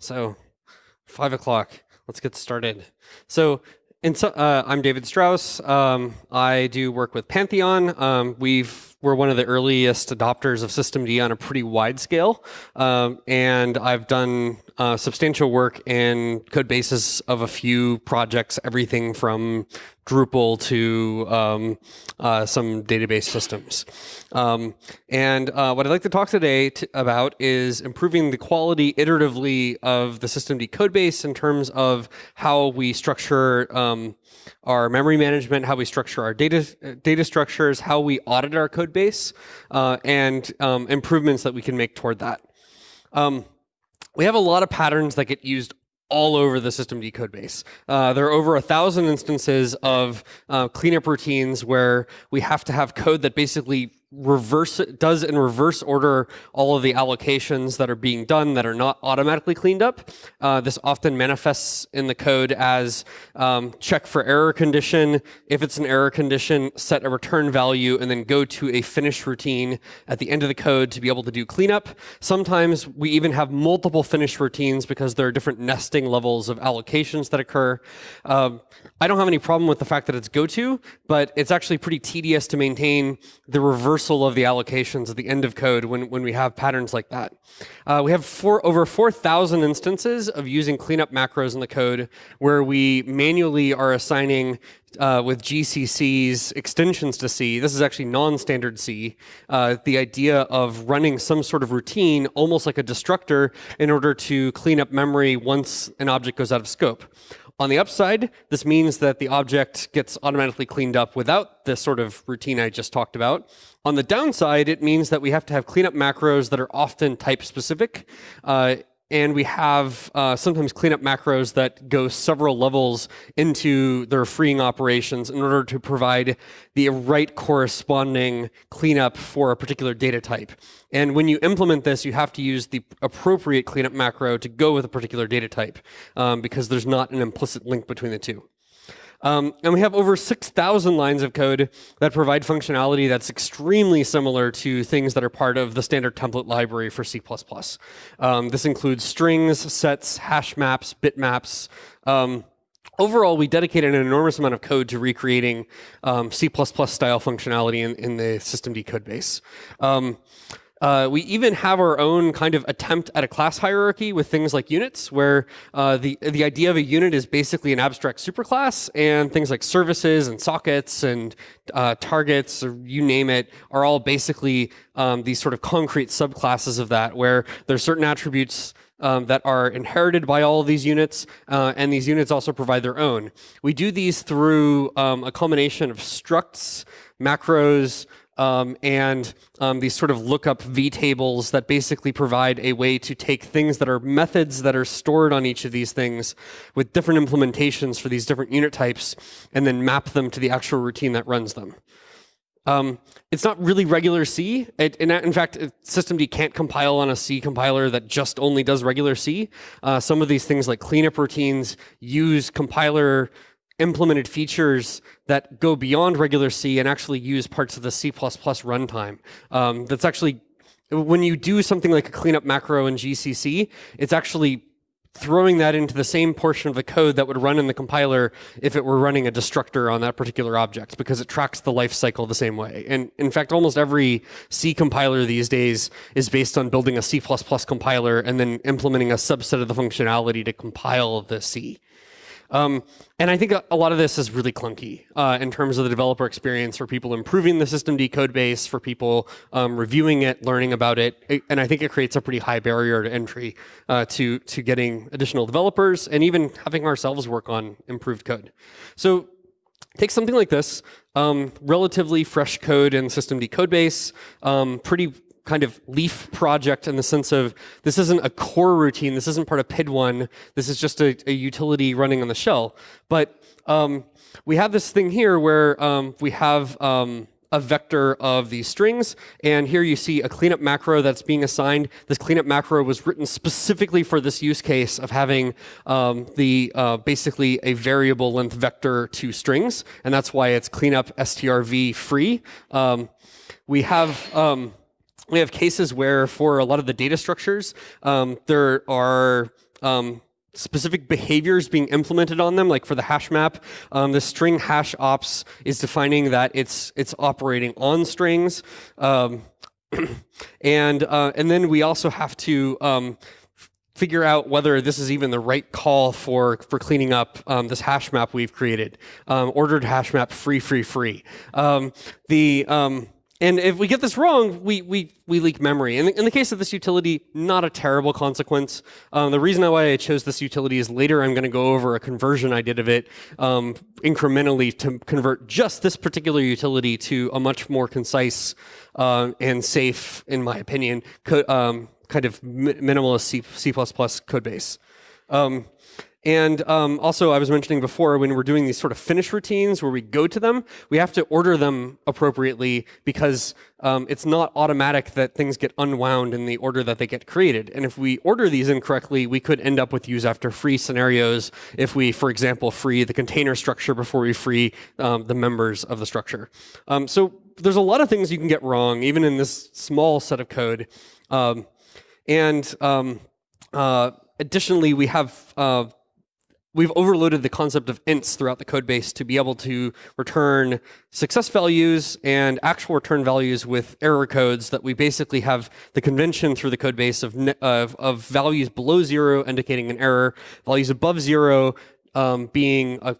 So, five o'clock. Let's get started. So, so, uh, I'm David Strauss. Um, I do work with Pantheon. Um, we've we're one of the earliest adopters of systemd on a pretty wide scale, um, and I've done uh, substantial work in code bases of a few projects, everything from Drupal to um, uh, some database systems. Um, and uh, what I'd like to talk today about is improving the quality iteratively of the systemd code base in terms of how we structure um, our memory management, how we structure our data data structures, how we audit our code base, uh, and um, improvements that we can make toward that. We have a lot of patterns that get used all over the systemd code base. Uh, there are over a thousand instances of uh, cleanup routines where we have to have code that basically reverse does in reverse order all of the allocations that are being done that are not automatically cleaned up. Uh, this often manifests in the code as um, check for error condition. If it's an error condition, set a return value and then go to a finish routine at the end of the code to be able to do cleanup. Sometimes we even have multiple finish routines because there are different nesting levels of allocations that occur. Um, I don't have any problem with the fact that it's goto, but it's actually pretty tedious to maintain the reversal of the allocations at the end of code when, when we have patterns like that. Uh, we have four, over 4,000 instances of using cleanup macros in the code where we manually are assigning uh, with GCC's extensions to C. This is actually non-standard C. Uh, the idea of running some sort of routine, almost like a destructor, in order to clean up memory once an object goes out of scope. On the upside, this means that the object gets automatically cleaned up without this sort of routine I just talked about. On the downside, it means that we have to have cleanup macros that are often type specific. Uh, and we have uh, sometimes cleanup macros that go several levels into their freeing operations in order to provide the right corresponding cleanup for a particular data type. And when you implement this, you have to use the appropriate cleanup macro to go with a particular data type um, because there's not an implicit link between the two. Um, and we have over 6,000 lines of code that provide functionality that's extremely similar to things that are part of the standard template library for C++. Um, this includes strings, sets, hash maps, bitmaps. Um, overall, we dedicated an enormous amount of code to recreating um, C++ style functionality in, in the systemd code base. Uh, we even have our own kind of attempt at a class hierarchy with things like units, where uh, the, the idea of a unit is basically an abstract superclass, and things like services and sockets and uh, targets, or you name it, are all basically um, these sort of concrete subclasses of that, where there's certain attributes um, that are inherited by all of these units, uh, and these units also provide their own. We do these through um, a combination of structs, macros, um, and um, these sort of lookup vtables that basically provide a way to take things that are methods that are stored on each of these things with different implementations for these different unit types and then map them to the actual routine that runs them. Um, it's not really regular C. It, in, in, fact, systemd can't compile on a C compiler that just only does regular C. Uh, some of these things like cleanup routines use compiler implemented features that go beyond regular C and actually use parts of the C++ runtime. Um, that's actually, when you do something like a cleanup macro in GCC, it's actually throwing that into the same portion of the code that would run in the compiler if it were running a destructor on that particular object because it tracks the life cycle the same way. And in fact, almost every C compiler these days is based on building a C++ compiler and then implementing a subset of the functionality to compile the C. Um, and I think a, lot of this is really clunky uh, in terms of the developer experience for people improving the systemd code base, for people um, reviewing it, learning about it. it. And I think it creates a pretty high barrier to entry uh, to, to getting additional developers and even having ourselves work on improved code. So take something like this, um, relatively fresh code in systemd code base, um, pretty kind of leaf project in the sense of this isn't a core routine, this isn't part of PID1, this is just a, a utility running on the shell. But um, we have this thing here where um, we have um, a vector of these strings, and here you see a cleanup macro that's being assigned. This cleanup macro was written specifically for this use case of having um, the uh, basically a variable length vector to strings, and that's why it's cleanup strv free. Um, we have um, we have cases where for a lot of the data structures, um, there are um, specific behaviors being implemented on them. Like for the hash map, um, the string hash ops is defining that it's it's operating on strings. Um, and uh, and then we also have to um, figure out whether this is even the right call for for cleaning up um, this hash map we've created. Um, ordered hash map free, free, free. Um, the um, and if we get this wrong, we, we, we leak memory. In the, in the case of this utility, not a terrible consequence. Um, the reason why I chose this utility is later I'm going to go over a conversion I did of it um, incrementally to convert just this particular utility to a much more concise uh, and safe, in my opinion, um, kind of minimalist C, C++ code base. And um, also, I was mentioning before, when we're doing these sort of finish routines where we go to them, we have to order them appropriately because um, it's not automatic that things get unwound in the order that they get created. And if we order these incorrectly, we could end up with use after free scenarios if we, for example, free the container structure before we free um, the members of the structure. Um, so there's a lot of things you can get wrong, even in this small set of code. Um, and um, uh, additionally, we have uh, we've overloaded the concept of ints throughout the code base to be able to return success values and actual return values with error codes that we basically have the convention through the code base of, of, of values below zero indicating an error, values above zero um, being a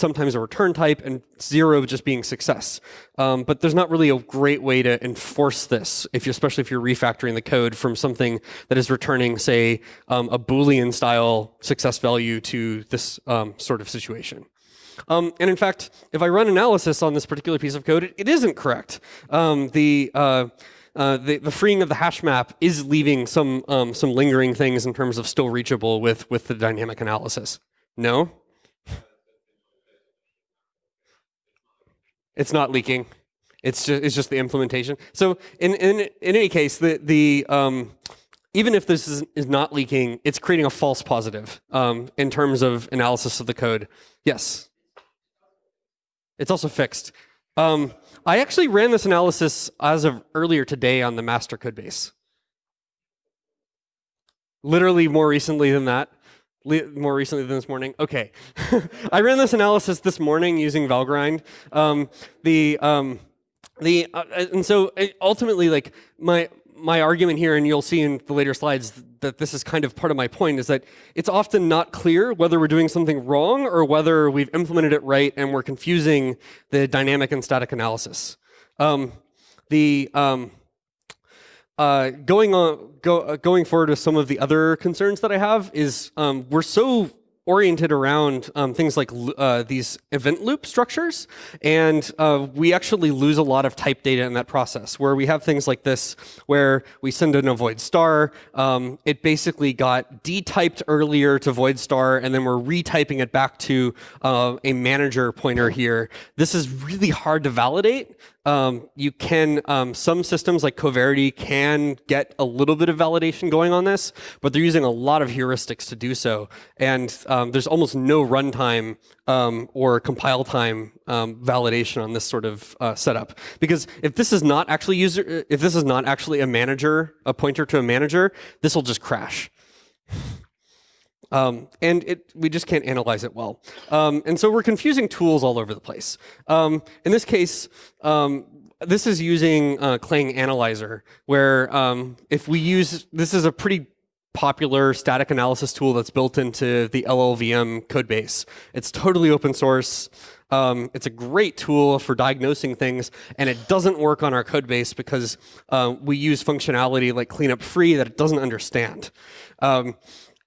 sometimes a return type, and zero just being success. Um, but there's not really a great way to enforce this, if you, especially if you're refactoring the code from something that is returning, say, um, a Boolean style success value to this um, sort of situation. Um, and in fact, if I run analysis on this particular piece of code, it, it isn't correct. Um, the uh, uh, the, the, freeing of the hash map is leaving some um, some lingering things in terms of still reachable with with the dynamic analysis. No, It's not leaking. It's just, it's just the implementation. So in, in, in any case, the, the, um, even if this is, is not leaking, it's creating a false positive um, in terms of analysis of the code. Yes. It's also fixed. Um, I actually ran this analysis as of earlier today on the master code base. Literally more recently than that more recently than this morning. Okay, I ran this analysis this morning using Valgrind. Um, the um, the uh, and so uh, ultimately, like my my argument here, and you'll see in the later slides that this is kind of part of my point, is that it's often not clear whether we're doing something wrong or whether we've implemented it right and we're confusing the dynamic and static analysis. Um, the um, uh, going on, go, uh, going forward with some of the other concerns that I have is um, we're so oriented around um, things like uh, these event loop structures, and uh, we actually lose a lot of type data in that process, where we have things like this, where we send in a void star, um, it basically got detyped earlier to void star, and then we're retyping it back to uh, a manager pointer here. This is really hard to validate, um, you can, um, some systems like Coverity can get a little bit of validation going on this, but they're using a lot of heuristics to do so. And um, there's almost no runtime um, or compile time um, validation on this sort of uh, setup. Because if this is not actually user, if this is not actually a manager, a pointer to a manager, this will just crash. Um, and it, we just can't analyze it well. Um, and so we're confusing tools all over the place. Um, in this case, um, this is using uh, Clang Analyzer, where um, if we use, this is a pretty popular static analysis tool that's built into the LLVM codebase. It's totally open source. Um, it's a great tool for diagnosing things, and it doesn't work on our code base because uh, we use functionality like cleanup free that it doesn't understand. Um,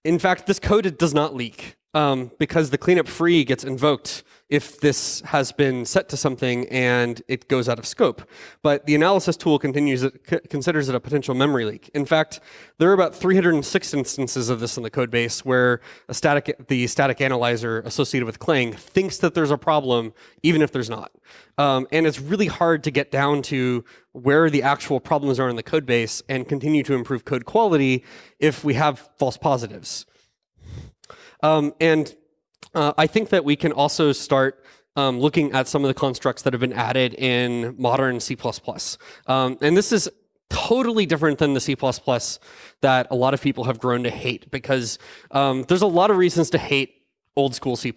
in fact, this code does not leak um, because the cleanup free gets invoked if this has been set to something and it goes out of scope. But the analysis tool continues it, considers it a potential memory leak. In fact, there are about 306 instances of this in the code base where static, the static analyzer associated with Clang thinks that there's a problem even if there's not. Um, and it's really hard to get down to where the actual problems are in the code base and continue to improve code quality if we have false positives. Um, and uh, I think that we can also start um, looking at some of the constructs that have been added in modern C++. Um, and this is totally different than the C++ that a lot of people have grown to hate because um, there's a lot of reasons to hate old school C++.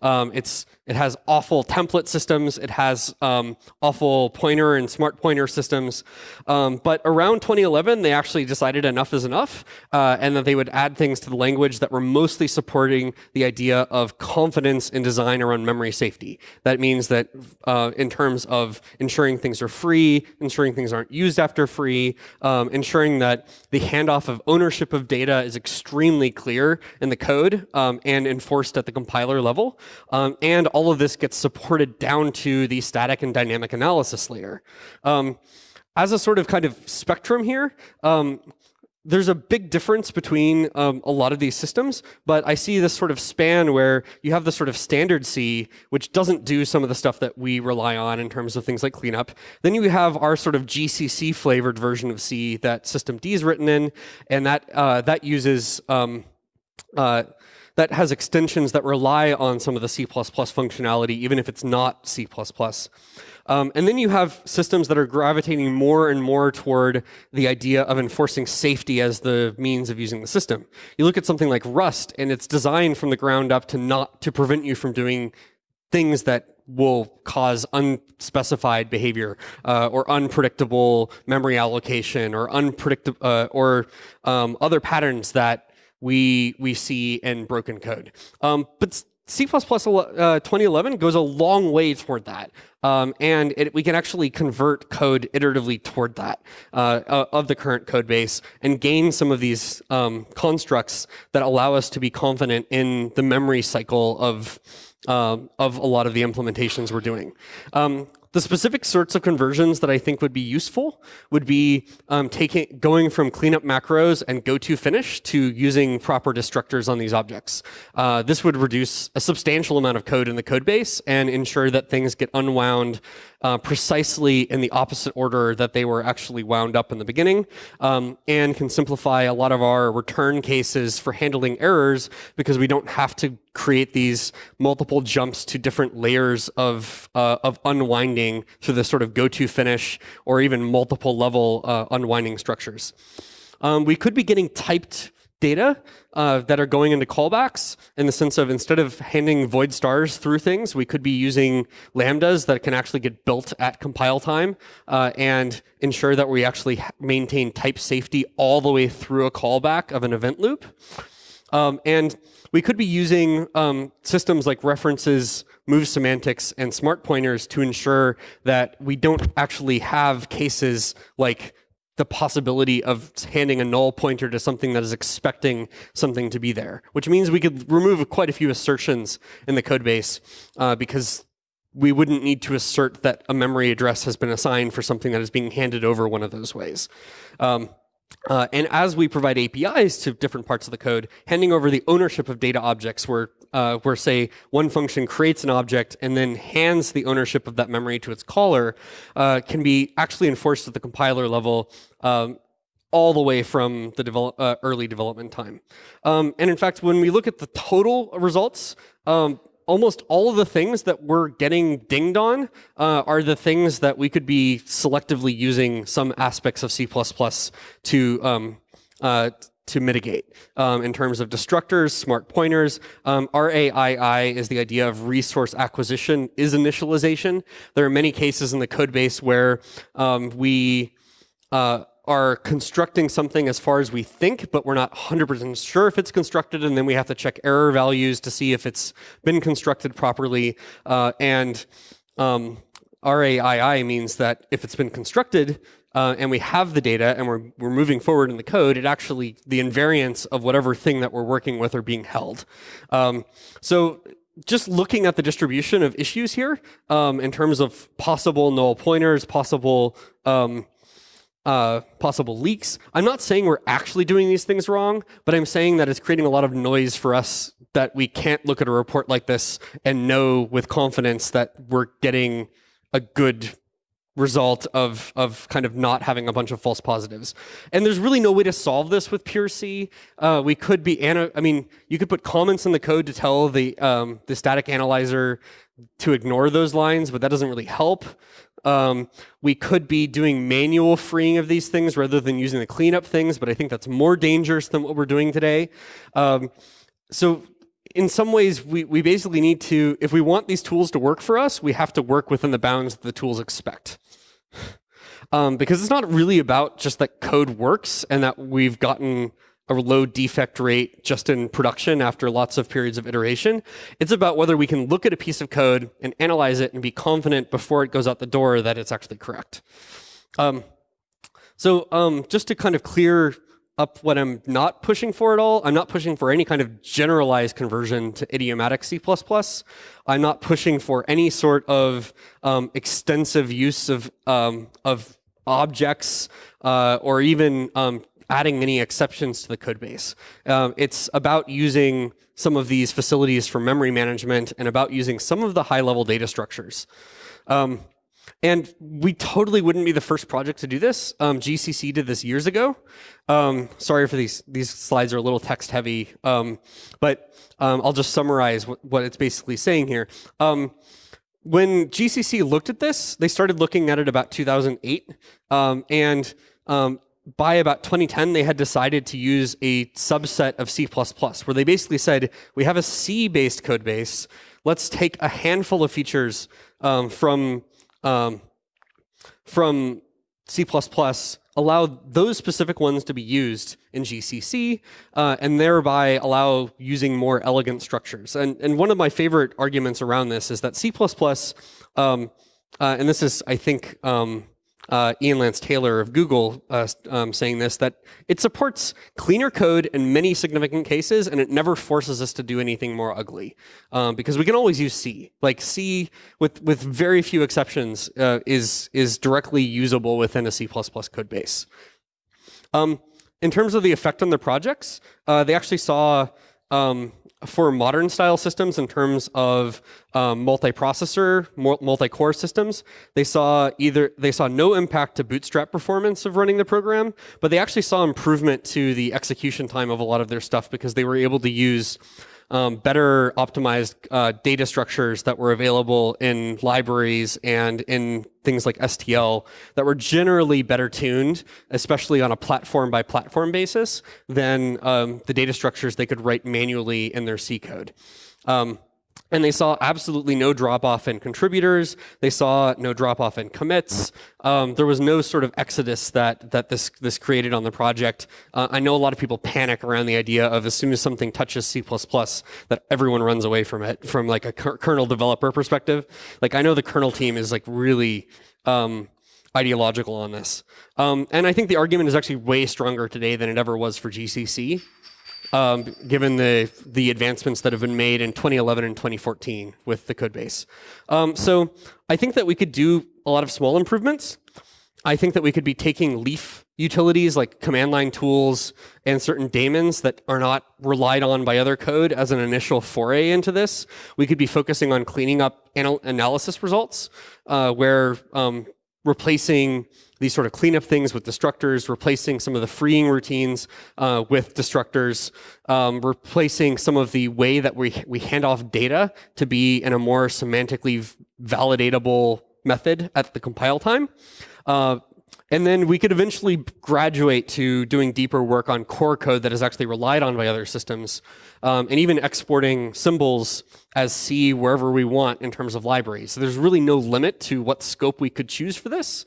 Um, it's it has awful template systems. It has um, awful pointer and smart pointer systems. Um, but around 2011, they actually decided enough is enough, uh, and that they would add things to the language that were mostly supporting the idea of confidence in design around memory safety. That means that uh, in terms of ensuring things are free, ensuring things aren't used after free, um, ensuring that the handoff of ownership of data is extremely clear in the code um, and enforced at the compiler level, um, and all of this gets supported down to the static and dynamic analysis layer. Um, as a sort of kind of spectrum here, um, there's a big difference between um, a lot of these systems, but I see this sort of span where you have the sort of standard C, which doesn't do some of the stuff that we rely on in terms of things like cleanup. Then you have our sort of GCC flavored version of C that systemd is written in, and that uh, that uses um, uh, that has extensions that rely on some of the C++ functionality, even if it's not C++. Um, and then you have systems that are gravitating more and more toward the idea of enforcing safety as the means of using the system. You look at something like Rust, and it's designed from the ground up to not to prevent you from doing things that will cause unspecified behavior uh, or unpredictable memory allocation or unpredictable uh, or um, other patterns that we we see in broken code. Um, but C++ uh, 2011 goes a long way toward that. Um, and it, we can actually convert code iteratively toward that uh, of the current code base and gain some of these um, constructs that allow us to be confident in the memory cycle of, uh, of a lot of the implementations we're doing. Um, the specific sorts of conversions that I think would be useful would be um, taking going from cleanup macros and go to finish to using proper destructors on these objects. Uh, this would reduce a substantial amount of code in the code base and ensure that things get unwound uh, precisely in the opposite order that they were actually wound up in the beginning, um, and can simplify a lot of our return cases for handling errors because we don't have to create these multiple jumps to different layers of, uh, of unwinding through the sort of go-to finish or even multiple level uh, unwinding structures. Um, we could be getting typed data uh, that are going into callbacks in the sense of instead of handing void stars through things, we could be using lambdas that can actually get built at compile time uh, and ensure that we actually maintain type safety all the way through a callback of an event loop. Um, and we could be using um, systems like references, move semantics, and smart pointers to ensure that we don't actually have cases like the possibility of handing a null pointer to something that is expecting something to be there, which means we could remove quite a few assertions in the code base uh, because we wouldn't need to assert that a memory address has been assigned for something that is being handed over one of those ways. Um, uh, and as we provide APIs to different parts of the code, handing over the ownership of data objects where, uh, where say, one function creates an object and then hands the ownership of that memory to its caller uh, can be actually enforced at the compiler level um, all the way from the develop, uh, early development time. Um, and in fact, when we look at the total results, um, almost all of the things that we're getting dinged on uh, are the things that we could be selectively using some aspects of C++ to um, uh, to mitigate um, in terms of destructors, smart pointers. Um, RAII is the idea of resource acquisition is initialization. There are many cases in the code base where um, we uh, are constructing something as far as we think, but we're not 100% sure if it's constructed, and then we have to check error values to see if it's been constructed properly. Uh, and um, RAII means that if it's been constructed uh, and we have the data and we're, we're moving forward in the code, it actually, the invariants of whatever thing that we're working with are being held. Um, so just looking at the distribution of issues here um, in terms of possible null pointers, possible um, uh, possible leaks. I'm not saying we're actually doing these things wrong, but I'm saying that it's creating a lot of noise for us that we can't look at a report like this and know with confidence that we're getting a good result of, of kind of not having a bunch of false positives. And there's really no way to solve this with pure C. Uh, we could be, I mean, you could put comments in the code to tell the, um, the static analyzer to ignore those lines, but that doesn't really help. Um, we could be doing manual freeing of these things rather than using the cleanup things, but I think that's more dangerous than what we're doing today. Um, so in some ways, we, we basically need to, if we want these tools to work for us, we have to work within the bounds that the tools expect. Um, because it's not really about just that code works and that we've gotten a low defect rate just in production after lots of periods of iteration. It's about whether we can look at a piece of code and analyze it and be confident before it goes out the door that it's actually correct. Um, so um, just to kind of clear up what I'm not pushing for at all, I'm not pushing for any kind of generalized conversion to idiomatic C++. I'm not pushing for any sort of um, extensive use of, um, of objects uh, or even um, adding any exceptions to the code base. Um, it's about using some of these facilities for memory management and about using some of the high-level data structures. Um, and we totally wouldn't be the first project to do this. Um, GCC did this years ago. Um, sorry for these, these slides are a little text heavy, um, but um, I'll just summarize what, what, it's basically saying here. Um, when GCC looked at this, they started looking at it about 2008, um, and by about 2010, they had decided to use a subset of C++, where they basically said, we have a C-based code base. Let's take a handful of features from, um, from C++, allow those specific ones to be used in GCC, uh, and thereby allow using more elegant structures. And, and one of my favorite arguments around this is that C++, um, uh, and this is, I think, um, uh, Ian Lance Taylor of Google uh, um, saying this, that it supports cleaner code in many significant cases, and it never forces us to do anything more ugly. Um, because we can always use C. Like C, with, with very few exceptions, uh, is, is directly usable within a C++ code base. Um, in terms of the effect on the projects, uh, they actually saw um, for modern style systems in terms of um, multi-processor, multi-core systems, they saw either they saw no impact to bootstrap performance of running the program, but they actually saw improvement to the execution time of a lot of their stuff because they were able to use um, better optimized uh, data structures that were available in libraries and in things like STL that were generally better tuned, especially on a platform by platform basis, than um, the data structures they could write manually in their C code. Um, and they saw absolutely no drop off in contributors. They saw no drop off in commits. Um, there was no sort of exodus that that this this created on the project. Uh, I know a lot of people panic around the idea of as soon as something touches C++, that everyone runs away from it from like a kernel developer perspective. Like I know the kernel team is like really um, ideological on this. Um, and I think the argument is actually way stronger today than it ever was for GCC um, given the, the advancements that have been made in 2011 and 2014 with the code base. Um, so I think that we could do a lot of small improvements. I think that we could be taking Leaf utilities like command line tools and certain daemons that are not relied on by other code as an initial foray into this. We could be focusing on cleaning up anal analysis results uh, where um, replacing these sort of cleanup things with destructors, replacing some of the freeing routines uh, with destructors, um, replacing some of the way that we, we hand off data to be in a more semantically validatable method at the compile time. Uh, and then we could eventually graduate to doing deeper work on core code that is actually relied on by other systems, um, and even exporting symbols as C wherever we want in terms of libraries. So there's really no limit to what scope we could choose for this.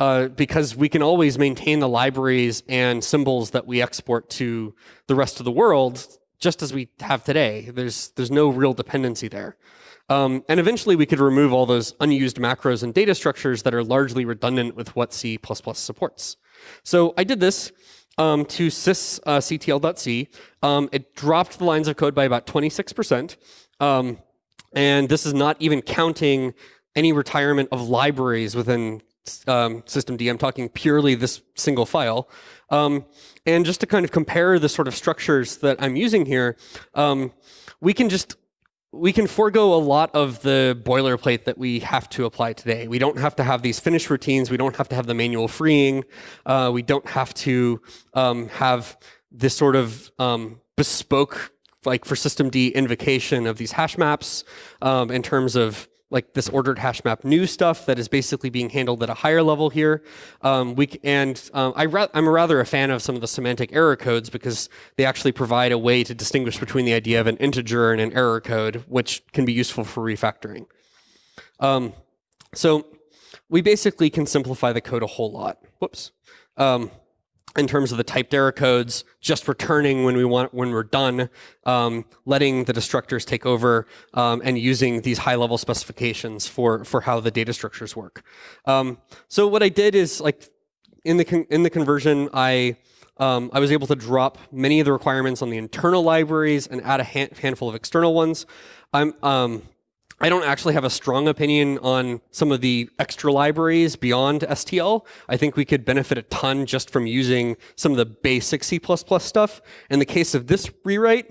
Uh, because we can always maintain the libraries and symbols that we export to the rest of the world just as we have today. There's, there's no real dependency there. Um, and eventually we could remove all those unused macros and data structures that are largely redundant with what C++ supports. So I did this um, to sysctl.c. Uh, um, it dropped the lines of code by about 26%. Um, and this is not even counting any retirement of libraries within um, systemd. I'm talking purely this single file. Um, and just to kind of compare the sort of structures that I'm using here, um, we can just we can forego a lot of the boilerplate that we have to apply today. We don't have to have these finish routines. We don't have to have the manual freeing. Uh, we don't have to um, have this sort of um, bespoke, like for systemd invocation of these hash maps um, in terms of like this ordered hash map new stuff that is basically being handled at a higher level here. Um, we and um, I am rather a fan of some of the semantic error codes because they actually provide a way to distinguish between the idea of an integer and an error code, which can be useful for refactoring. Um, so we basically can simplify the code a whole lot. Whoops. In terms of the typed error codes, just returning when we want when we're done, um, letting the destructors take over, um, and using these high-level specifications for for how the data structures work. Um, so what I did is like in the in the conversion, I um, I was able to drop many of the requirements on the internal libraries and add a handful of external ones. I'm um, I don't actually have a strong opinion on some of the extra libraries beyond STL. I think we could benefit a ton just from using some of the basic C++ stuff. In the case of this rewrite,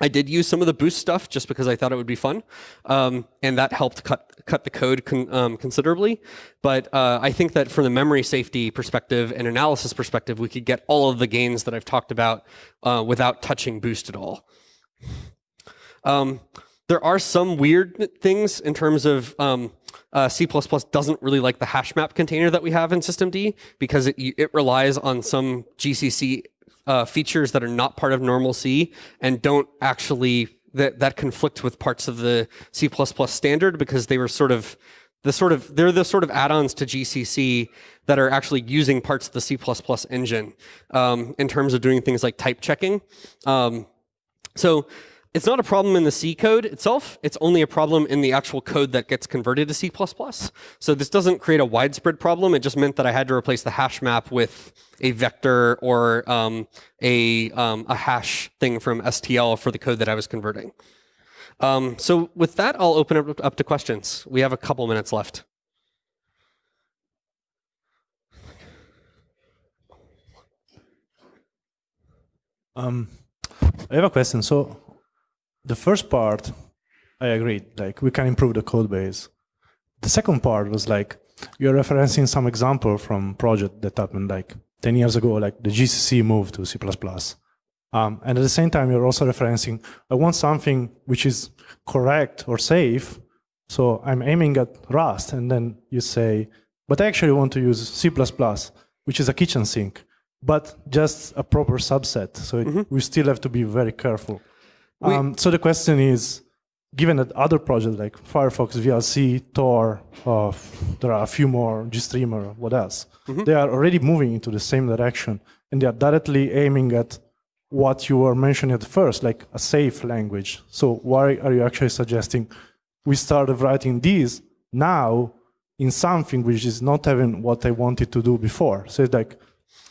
I did use some of the boost stuff just because I thought it would be fun, um, and that helped cut cut the code con um, considerably. But uh, I think that from the memory safety perspective and analysis perspective, we could get all of the gains that I've talked about uh, without touching boost at all. Um, there are some weird things in terms of um, uh, C++ doesn't really like the hash map container that we have in systemd because it, it relies on some GCC uh, features that are not part of normal C and don't actually that that conflict with parts of the C++ standard because they were sort of the sort of they're the sort of add-ons to GCC that are actually using parts of the C++ engine um, in terms of doing things like type checking. Um, so it's not a problem in the C code itself. It's only a problem in the actual code that gets converted to C++. So this doesn't create a widespread problem. It just meant that I had to replace the hash map with a vector or um, a, um, a hash thing from STL for the code that I was converting. Um, so with that, I'll open it up to questions. We have a couple minutes left. Um, I have a question. So the first part, I agreed, like we can improve the code base. The second part was like, you're referencing some example from project that happened like 10 years ago, like the GCC move to C++. Um, and at the same time, you're also referencing, I want something which is correct or safe. So I'm aiming at Rust. And then you say, but I actually want to use C++, which is a kitchen sink, but just a proper subset. So it, mm -hmm. we still have to be very careful. Um, so the question is, given that other projects like Firefox, VLC, Tor, uh, there are a few more, GStreamer, what else? Mm -hmm. They are already moving into the same direction, and they are directly aiming at what you were mentioning at first, like a safe language. So why are you actually suggesting we start writing these now in something which is not even what I wanted to do before? So it's like,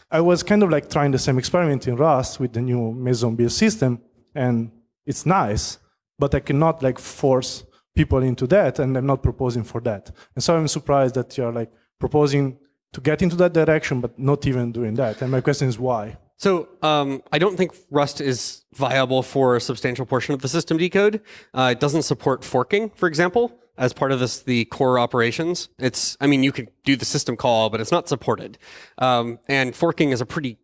I was kind of like trying the same experiment in Rust with the new Meson build system, and it's nice, but I cannot like force people into that, and I'm not proposing for that. And so I'm surprised that you're like proposing to get into that direction, but not even doing that. And my question is why? So um, I don't think Rust is viable for a substantial portion of the systemd code. Uh, it doesn't support forking, for example, as part of this the core operations. It's, I mean, you could do the system call, but it's not supported. Um, and forking is a pretty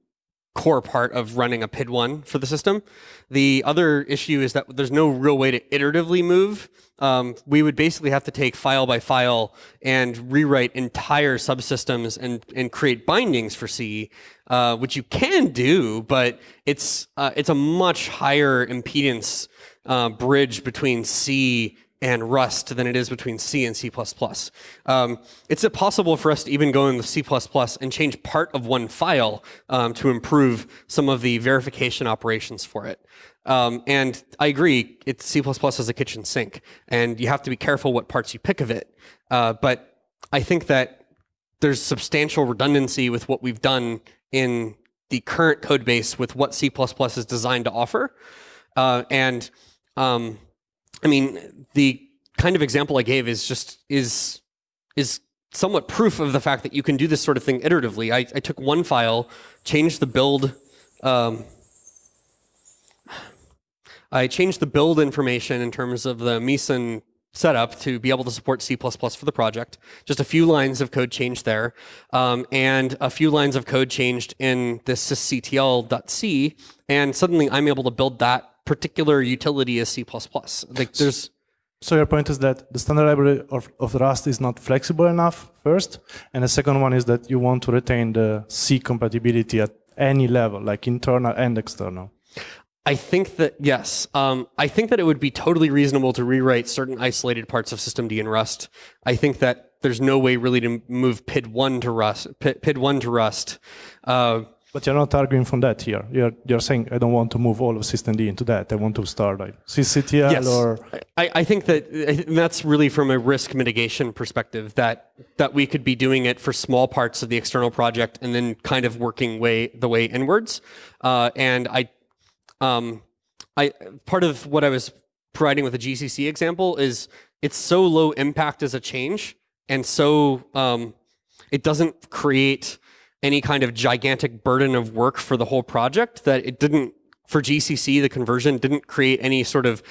core part of running a PID1 for the system. The other issue is that there's no real way to iteratively move. Um, we would basically have to take file by file and rewrite entire subsystems and, and create bindings for C, uh, which you can do, but it's, uh, it's a much higher impedance uh, bridge between C and Rust than it is between C and C++. Um, it's possible for us to even go into C++ and change part of one file um, to improve some of the verification operations for it. Um, and I agree, it's C++ is a kitchen sink, and you have to be careful what parts you pick of it. Uh, but I think that there's substantial redundancy with what we've done in the current code base with what C++ is designed to offer. Uh, and um, I mean, the kind of example I gave is just is is somewhat proof of the fact that you can do this sort of thing iteratively. I, I took one file, changed the build. Um, I changed the build information in terms of the Meson setup to be able to support C++ for the project. Just a few lines of code changed there, um, and a few lines of code changed in this sysctl.c, and suddenly I'm able to build that particular utility as C++. Like there's So your point is that the standard library of, of Rust is not flexible enough first, and the second one is that you want to retain the C compatibility at any level, like internal and external. I think that yes, um, I think that it would be totally reasonable to rewrite certain isolated parts of systemd in Rust. I think that there's no way really to move PID one to Rust. PID one to Rust. Uh, but you're not arguing from that here. You're you're saying I don't want to move all of systemd into that. I want to start like sysctl yes. or. I, I think that that's really from a risk mitigation perspective that that we could be doing it for small parts of the external project and then kind of working way the way inwards. Uh, and I, um, I part of what I was providing with the GCC example is it's so low impact as a change and so um, it doesn't create any kind of gigantic burden of work for the whole project that it didn't for GCC the conversion didn't create any sort of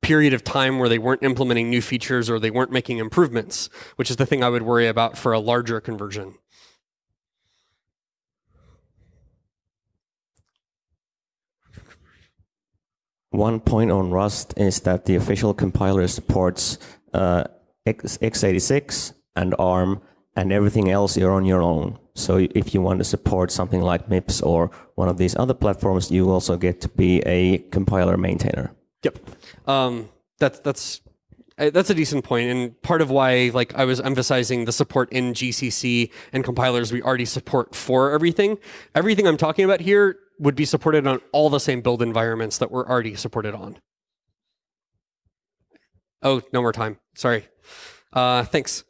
period of time where they weren't implementing new features or they weren't making improvements which is the thing I would worry about for a larger conversion. One point on Rust is that the official compiler supports uh, x, x86 and ARM and everything else you're on your own. So if you want to support something like MIPS or one of these other platforms, you also get to be a compiler maintainer. Yep, um, that's that's uh, that's a decent point, and part of why like I was emphasizing the support in GCC and compilers we already support for everything. Everything I'm talking about here would be supported on all the same build environments that we're already supported on. Oh, no more time. Sorry. Uh, thanks.